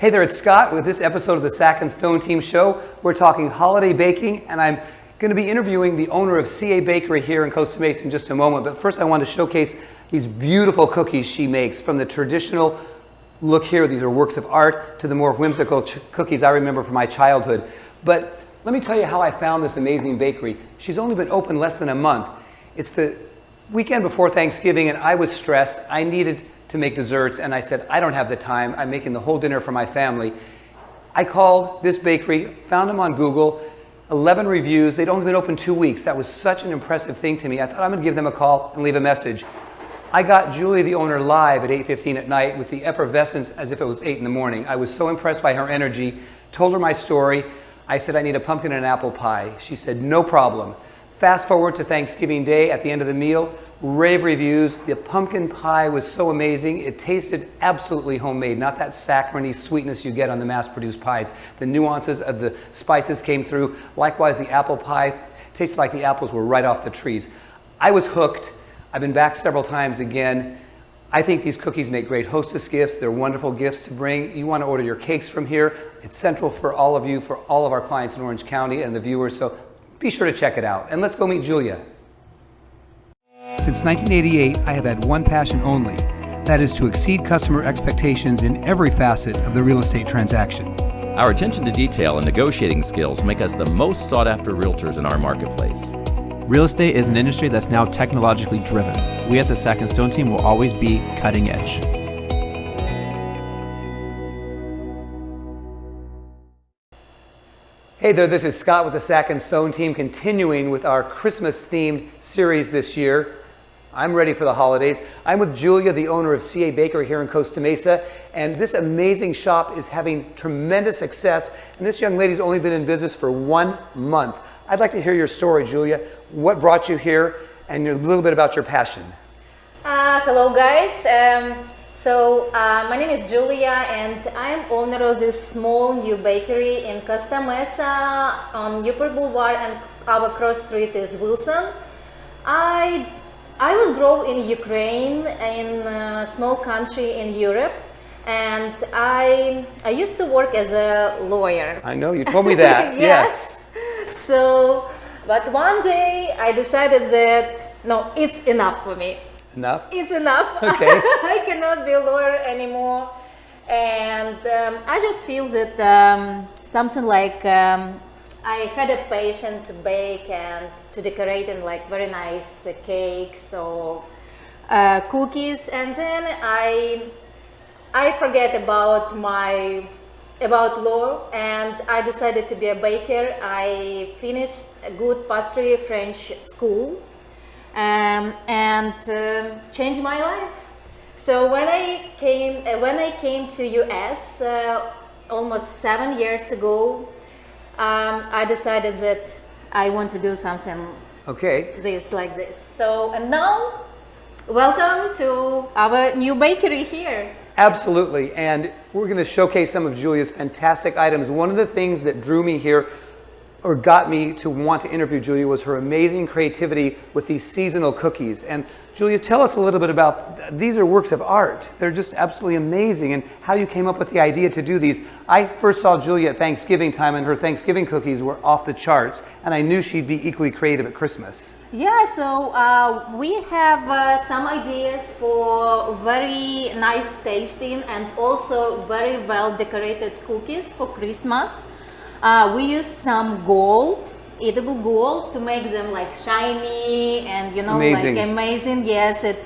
Hey there, it's Scott with this episode of the Sack and Stone Team Show. We're talking holiday baking, and I'm going to be interviewing the owner of CA Bakery here in Costa Mesa in just a moment. But first, I want to showcase these beautiful cookies she makes from the traditional look here. These are works of art to the more whimsical cookies I remember from my childhood. But let me tell you how I found this amazing bakery. She's only been open less than a month. It's the weekend before Thanksgiving, and I was stressed. I needed to make desserts and I said, I don't have the time. I'm making the whole dinner for my family. I called this bakery, found them on Google, 11 reviews. They'd only been open two weeks. That was such an impressive thing to me. I thought I'm gonna give them a call and leave a message. I got Julie, the owner, live at 8.15 at night with the effervescence as if it was 8 in the morning. I was so impressed by her energy, told her my story. I said, I need a pumpkin and apple pie. She said, no problem. Fast forward to Thanksgiving Day at the end of the meal, rave reviews. The pumpkin pie was so amazing. It tasted absolutely homemade, not that saccharine sweetness you get on the mass-produced pies. The nuances of the spices came through. Likewise, the apple pie tasted like the apples were right off the trees. I was hooked. I've been back several times again. I think these cookies make great hostess gifts. They're wonderful gifts to bring. You want to order your cakes from here. It's central for all of you, for all of our clients in Orange County and the viewers. So be sure to check it out. And let's go meet Julia. Since 1988, I have had one passion only. That is to exceed customer expectations in every facet of the real estate transaction. Our attention to detail and negotiating skills make us the most sought after realtors in our marketplace. Real estate is an industry that's now technologically driven. We at the Sack and Stone team will always be cutting edge. Hey there, this is Scott with the Sack and Stone team continuing with our Christmas themed series this year. I'm ready for the holidays. I'm with Julia, the owner of CA Bakery here in Costa Mesa, and this amazing shop is having tremendous success. And this young lady's only been in business for one month. I'd like to hear your story, Julia. What brought you here and a little bit about your passion? Uh, hello, guys. Um, so uh, my name is Julia and I'm owner of this small new bakery in Costa Mesa on Harbor Boulevard and our cross street is Wilson. I, I was grown in Ukraine in a small country in Europe and I, I used to work as a lawyer. I know, you told me that, yes. yes. So, but one day I decided that, no, it's enough for me. Enough? It's enough. Okay. I cannot be a lawyer anymore. And um, I just feel that um, something like um, I had a passion to bake and to decorate in like very nice uh, cakes or uh, cookies. And then I, I forget about my about law and I decided to be a baker. I finished a good pastry French school um, and uh, changed my life. So when I came uh, when I came to US uh, almost seven years ago, um, I decided that I want to do something okay this like this. So and now, welcome to our new bakery here. Absolutely, and we're going to showcase some of Julia's fantastic items. One of the things that drew me here or got me to want to interview Julia was her amazing creativity with these seasonal cookies. And Julia, tell us a little bit about, these are works of art. They're just absolutely amazing and how you came up with the idea to do these. I first saw Julia at Thanksgiving time and her Thanksgiving cookies were off the charts and I knew she'd be equally creative at Christmas. Yeah, so uh, we have uh, some ideas for very nice tasting and also very well decorated cookies for Christmas. Uh, we used some gold, edible gold to make them like shiny and you know amazing. like amazing. Yes, it,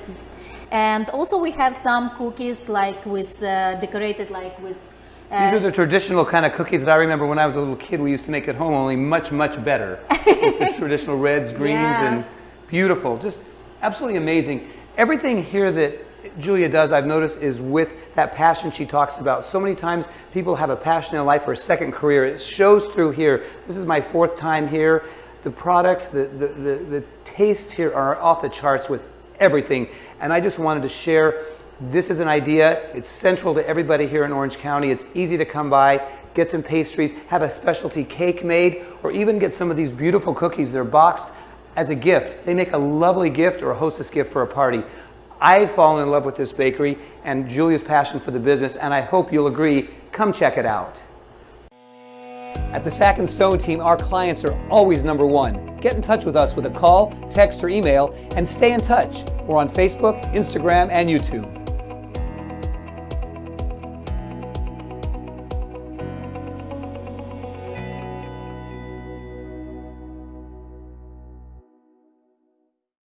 and also we have some cookies like with uh, decorated like with. Uh, These are the traditional kind of cookies that I remember when I was a little kid we used to make at home, only much, much better. with the traditional reds, greens, yeah. and beautiful. Just absolutely amazing. Everything here that Julia does, I've noticed, is with that passion she talks about. So many times people have a passion in life or a second career. It shows through here. This is my fourth time here. The products, the, the, the, the tastes here are off the charts with everything. And I just wanted to share this is an idea. It's central to everybody here in Orange County. It's easy to come by, get some pastries, have a specialty cake made, or even get some of these beautiful cookies. They're boxed as a gift. They make a lovely gift or a hostess gift for a party. I've fallen in love with this bakery and Julia's passion for the business, and I hope you'll agree. Come check it out. At the Sack and Stone team, our clients are always number one. Get in touch with us with a call, text, or email, and stay in touch. We're on Facebook, Instagram, and YouTube.